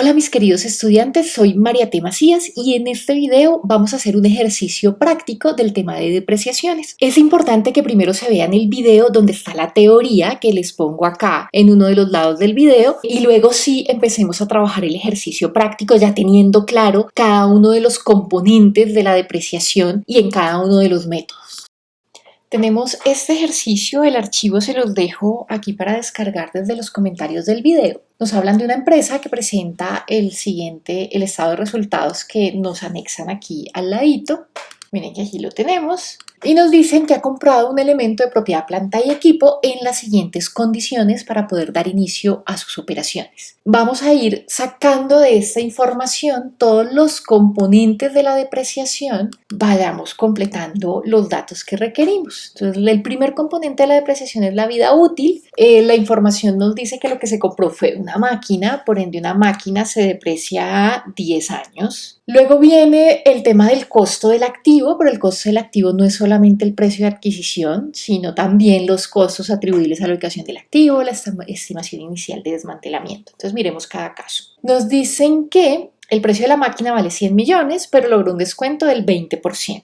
Hola mis queridos estudiantes, soy María T. Macías y en este video vamos a hacer un ejercicio práctico del tema de depreciaciones. Es importante que primero se vean el video donde está la teoría que les pongo acá en uno de los lados del video y luego sí empecemos a trabajar el ejercicio práctico ya teniendo claro cada uno de los componentes de la depreciación y en cada uno de los métodos. Tenemos este ejercicio, el archivo se los dejo aquí para descargar desde los comentarios del video. Nos hablan de una empresa que presenta el siguiente, el estado de resultados que nos anexan aquí al ladito. Miren que aquí lo tenemos y nos dicen que ha comprado un elemento de propiedad planta y equipo en las siguientes condiciones para poder dar inicio a sus operaciones. Vamos a ir sacando de esta información todos los componentes de la depreciación, vayamos completando los datos que requerimos. Entonces, el primer componente de la depreciación es la vida útil. Eh, la información nos dice que lo que se compró fue una máquina, por ende una máquina se deprecia a 10 años. Luego viene el tema del costo del activo, pero el costo del activo no es solo solamente el precio de adquisición, sino también los costos atribuibles a la ubicación del activo, la estimación inicial de desmantelamiento. Entonces miremos cada caso. Nos dicen que el precio de la máquina vale 100 millones, pero logró un descuento del 20%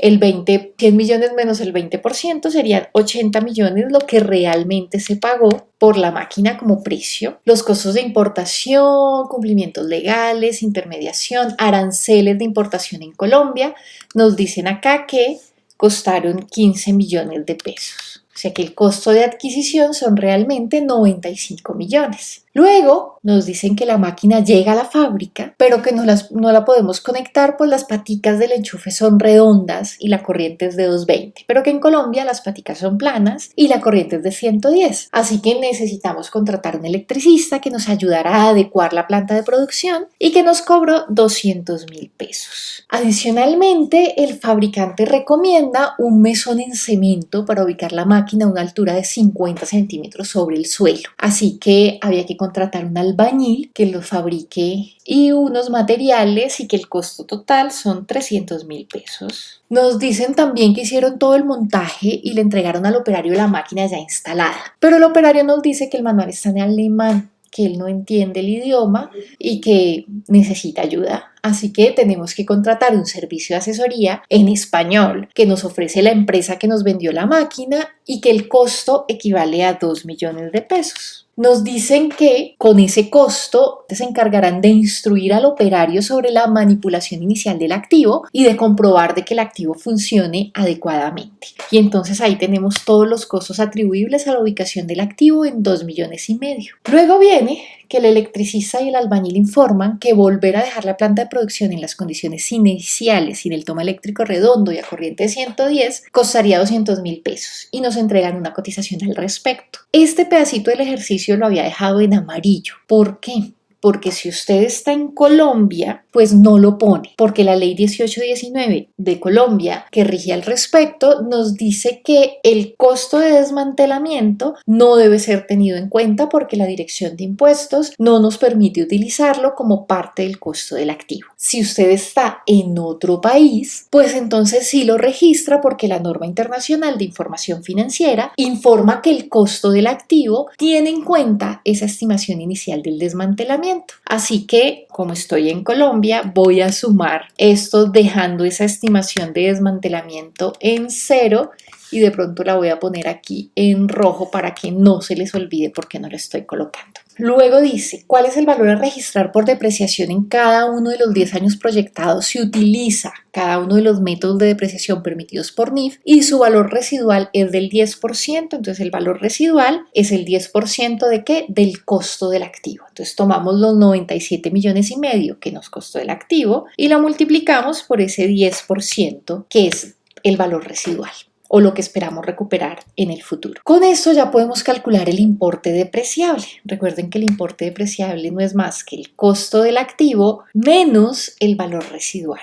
el 20, 100 millones menos el 20% serían 80 millones lo que realmente se pagó por la máquina como precio. Los costos de importación, cumplimientos legales, intermediación, aranceles de importación en Colombia, nos dicen acá que costaron 15 millones de pesos. O sea que el costo de adquisición son realmente 95 millones. Luego nos dicen que la máquina llega a la fábrica, pero que no, la podemos conectar pues las paticas del enchufe son redondas y la corriente es de 220, pero que en Colombia las paticas son planas y la corriente es de 110. Así que necesitamos contratar un electricista que nos ayudará a adecuar la planta de producción y que nos cobró 200 mil pesos. Adicionalmente, el fabricante recomienda un mesón en cemento para ubicar la máquina a una altura de 50 centímetros sobre el suelo. Así que había que contratar un albañil que lo fabrique y unos materiales y que el costo total son 300 mil pesos. Nos dicen también que hicieron todo el montaje y le entregaron al operario la máquina ya instalada, pero el operario nos dice que el manual está en alemán que él no entiende el idioma y que necesita ayuda. Así que tenemos que contratar un servicio de asesoría en español que nos ofrece la empresa que nos vendió la máquina y que el costo equivale a 2 millones de pesos nos dicen que con ese costo se encargarán de instruir al operario sobre la manipulación inicial del activo y de comprobar de que el activo funcione adecuadamente. Y entonces ahí tenemos todos los costos atribuibles a la ubicación del activo en 2 millones y medio. Luego viene que el electricista y el albañil informan que volver a dejar la planta de producción en las condiciones iniciales sin el toma eléctrico redondo y a corriente de 110 costaría 200 mil pesos y nos entregan una cotización al respecto. Este pedacito del ejercicio lo había dejado en amarillo. ¿Por qué? Porque si usted está en Colombia, pues no lo pone, porque la ley 1819 de Colombia que rige al respecto nos dice que el costo de desmantelamiento no debe ser tenido en cuenta porque la dirección de impuestos no nos permite utilizarlo como parte del costo del activo. Si usted está en otro país, pues entonces sí lo registra porque la norma internacional de información financiera informa que el costo del activo tiene en cuenta esa estimación inicial del desmantelamiento Así que, como estoy en Colombia, voy a sumar esto dejando esa estimación de desmantelamiento en cero y de pronto la voy a poner aquí en rojo para que no se les olvide porque no la estoy colocando. Luego dice, ¿cuál es el valor a registrar por depreciación en cada uno de los 10 años proyectados si utiliza cada uno de los métodos de depreciación permitidos por NIF y su valor residual es del 10%, entonces el valor residual es el 10% de qué? Del costo del activo. Entonces tomamos los 97 millones y medio que nos costó el activo y lo multiplicamos por ese 10% que es el valor residual o lo que esperamos recuperar en el futuro. Con esto ya podemos calcular el importe depreciable. Recuerden que el importe depreciable no es más que el costo del activo menos el valor residual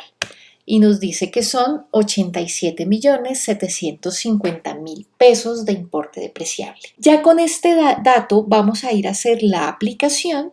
y nos dice que son 87 millones 750 mil pesos de importe depreciable. Ya con este dato vamos a ir a hacer la aplicación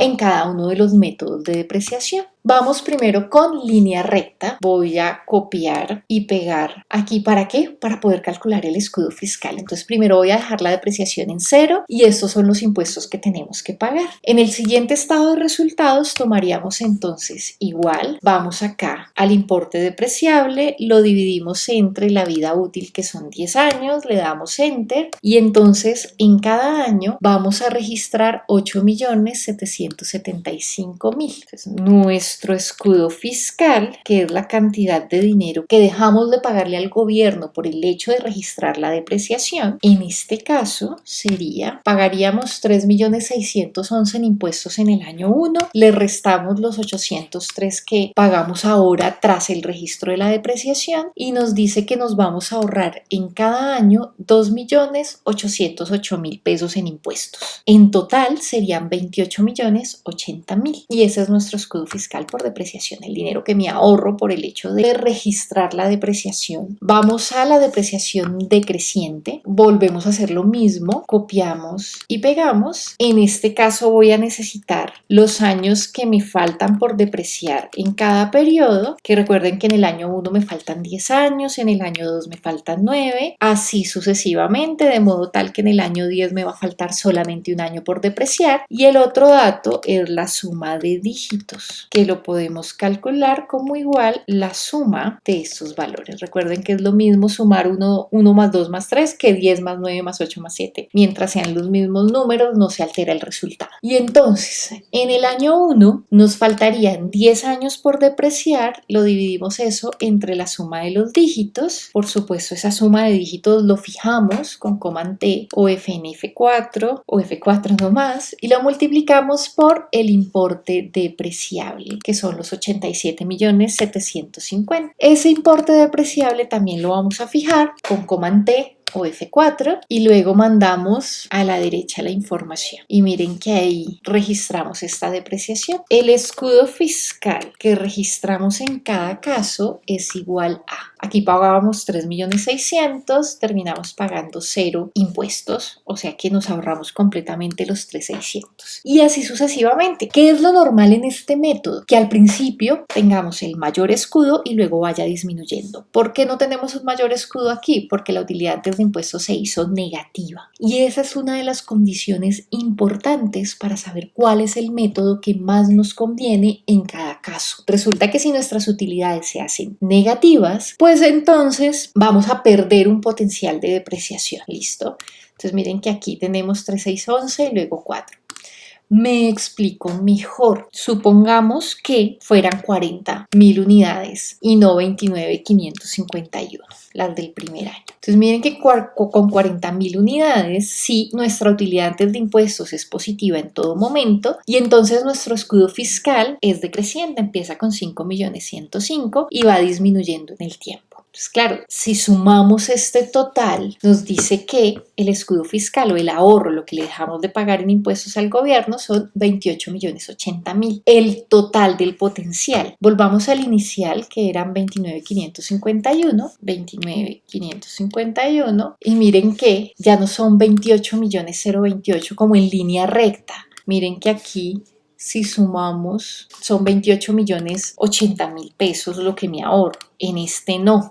en cada uno de los métodos de depreciación. Vamos primero con línea recta. Voy a copiar y pegar aquí. ¿Para qué? Para poder calcular el escudo fiscal. Entonces primero voy a dejar la depreciación en cero y estos son los impuestos que tenemos que pagar. En el siguiente estado de resultados tomaríamos entonces igual. Vamos acá al importe depreciable, lo dividimos entre la vida útil que son 10 años, le damos enter y entonces en cada año vamos a registrar 8.775.000. Nuestro nuestro escudo fiscal, que es la cantidad de dinero que dejamos de pagarle al gobierno por el hecho de registrar la depreciación, en este caso sería, pagaríamos 3.611 en impuestos en el año 1, le restamos los 803 que pagamos ahora tras el registro de la depreciación y nos dice que nos vamos a ahorrar en cada año 2.808.000 pesos en impuestos. En total serían 28.080.000 y ese es nuestro escudo fiscal por depreciación, el dinero que me ahorro por el hecho de registrar la depreciación. Vamos a la depreciación decreciente, volvemos a hacer lo mismo, copiamos y pegamos. En este caso voy a necesitar los años que me faltan por depreciar en cada periodo, que recuerden que en el año 1 me faltan 10 años, en el año 2 me faltan 9, así sucesivamente, de modo tal que en el año 10 me va a faltar solamente un año por depreciar. Y el otro dato es la suma de dígitos, que lo podemos calcular como igual la suma de estos valores. Recuerden que es lo mismo sumar 1, 1 más 2 más 3 que 10 más 9 más 8 más 7. Mientras sean los mismos números no se altera el resultado. Y entonces, en el año 1 nos faltarían 10 años por depreciar. Lo dividimos eso entre la suma de los dígitos. Por supuesto, esa suma de dígitos lo fijamos con command T o FN F4 o F4 nomás y lo multiplicamos por el importe depreciable que son los 87 millones 750. Ese importe depreciable también lo vamos a fijar con Command T o F4 y luego mandamos a la derecha la información. Y miren que ahí registramos esta depreciación. El escudo fiscal que registramos en cada caso es igual a Aquí pagábamos 3.600.000, terminamos pagando cero impuestos, o sea que nos ahorramos completamente los 3.600. Y así sucesivamente. ¿Qué es lo normal en este método? Que al principio tengamos el mayor escudo y luego vaya disminuyendo. ¿Por qué no tenemos un mayor escudo aquí? Porque la utilidad de impuestos se hizo negativa. Y esa es una de las condiciones importantes para saber cuál es el método que más nos conviene en cada caso. Resulta que si nuestras utilidades se hacen negativas, pues entonces vamos a perder un potencial de depreciación. ¿Listo? Entonces miren que aquí tenemos 3, 6, 11 y luego 4. Me explico mejor. Supongamos que fueran 40 mil unidades y no 29,551, las del primer año. Entonces miren que con 40 mil unidades, sí, nuestra utilidad antes de impuestos es positiva en todo momento y entonces nuestro escudo fiscal es decreciente, empieza con 5.105 y va disminuyendo en el tiempo. Claro, si sumamos este total, nos dice que el escudo fiscal o el ahorro, lo que le dejamos de pagar en impuestos al gobierno, son 28 millones 80 mil. El total del potencial. Volvamos al inicial, que eran 29,551, 29,551, y miren que ya no son 28 millones 028 como en línea recta. Miren que aquí si sumamos, son 28 millones 80 mil pesos lo que me ahorro. En este no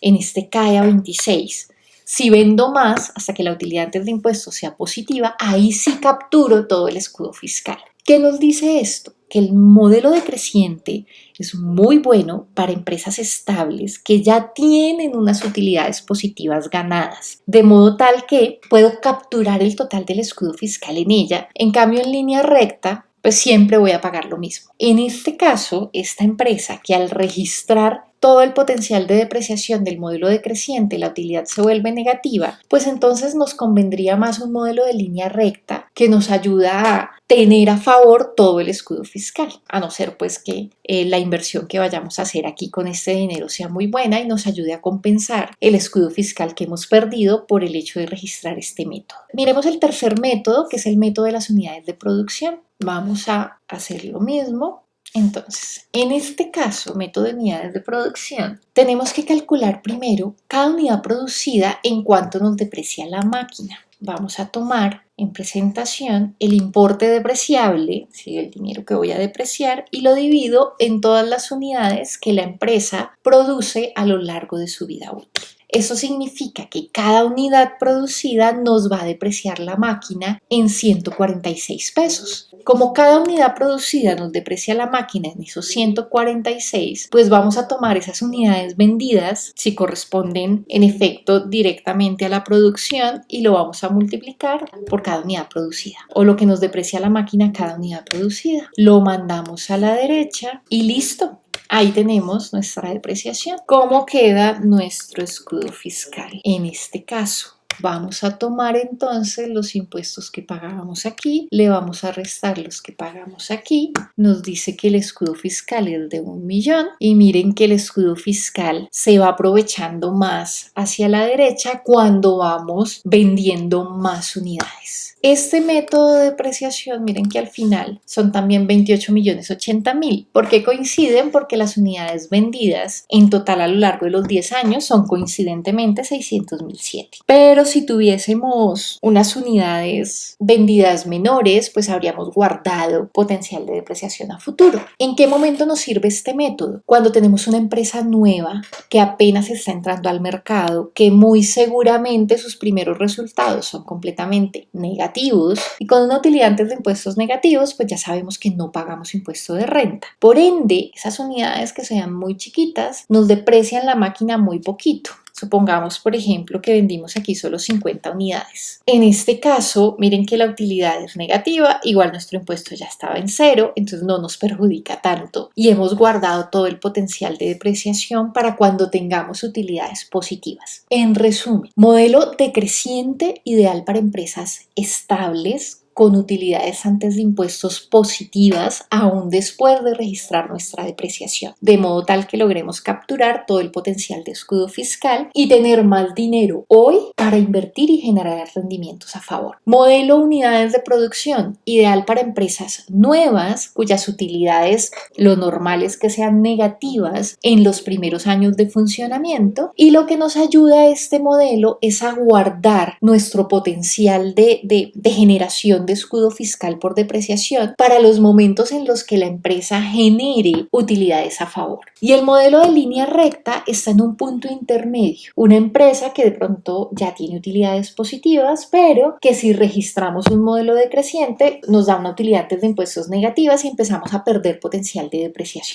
en este cae a 26. Si vendo más hasta que la utilidad antes de impuestos sea positiva, ahí sí capturo todo el escudo fiscal. ¿Qué nos dice esto? Que el modelo decreciente es muy bueno para empresas estables que ya tienen unas utilidades positivas ganadas, de modo tal que puedo capturar el total del escudo fiscal en ella. En cambio, en línea recta, pues siempre voy a pagar lo mismo. En este caso, esta empresa que al registrar todo el potencial de depreciación del modelo decreciente, la utilidad se vuelve negativa, pues entonces nos convendría más un modelo de línea recta que nos ayuda a tener a favor todo el escudo fiscal, a no ser pues que eh, la inversión que vayamos a hacer aquí con este dinero sea muy buena y nos ayude a compensar el escudo fiscal que hemos perdido por el hecho de registrar este método. Miremos el tercer método, que es el método de las unidades de producción. Vamos a hacer lo mismo entonces, en este caso, método de unidades de producción, tenemos que calcular primero cada unidad producida en cuanto nos deprecia la máquina. vamos a tomar en presentación el importe depreciable, ¿sí? el dinero que voy a depreciar, y lo divido en todas las unidades que la empresa produce a lo largo de su vida útil. Eso significa que cada unidad producida nos va a depreciar la máquina en 146 pesos. Como cada unidad producida nos deprecia la máquina en esos 146, pues vamos a tomar esas unidades vendidas, si corresponden en efecto directamente a la producción, y lo vamos a multiplicar por cada unidad producida, o lo que nos deprecia la máquina cada unidad producida. Lo mandamos a la derecha y listo. Ahí tenemos nuestra depreciación. ¿Cómo queda nuestro escudo fiscal? En este caso, Vamos a tomar entonces los impuestos que pagábamos aquí, le vamos a restar los que pagamos aquí, nos dice que el escudo fiscal es de un millón y miren que el escudo fiscal se va aprovechando más hacia la derecha cuando vamos vendiendo más unidades. Este método de depreciación, miren que al final son también 28 millones 80 mil. ¿Por qué coinciden? Porque las unidades vendidas en total a lo largo de los 10 años son coincidentemente 600 mil 7. Pero si tuviésemos unas unidades vendidas menores, pues habríamos guardado potencial de depreciación a futuro. ¿En qué momento nos sirve este método? Cuando tenemos una empresa nueva que apenas está entrando al mercado, que muy seguramente sus primeros resultados son completamente negativos y con una utilidad antes de impuestos negativos, pues ya sabemos que no pagamos impuesto de renta. Por ende, esas unidades que sean muy chiquitas nos deprecian la máquina muy poquito. Supongamos, por ejemplo, que vendimos aquí solo 50 unidades. En este caso, miren que la utilidad es negativa, igual nuestro impuesto ya estaba en cero, entonces no nos perjudica tanto y hemos guardado todo el potencial de depreciación para cuando tengamos utilidades positivas. En resumen, modelo decreciente ideal para empresas estables con utilidades antes de impuestos positivas aún después de registrar nuestra depreciación, de modo tal que logremos capturar todo el potencial de escudo fiscal y tener más dinero hoy para invertir y generar rendimientos a favor. Modelo unidades de producción, ideal para empresas nuevas cuyas utilidades lo normal es que sean negativas en los primeros años de funcionamiento y lo que nos ayuda a este modelo es a guardar nuestro potencial de, de, de generación escudo fiscal por depreciación para los momentos en los que la empresa genere utilidades a favor. Y el modelo de línea recta está en un punto intermedio. Una empresa que de pronto ya tiene utilidades positivas, pero que si registramos un modelo decreciente nos da una utilidad de impuestos negativas y empezamos a perder potencial de depreciación.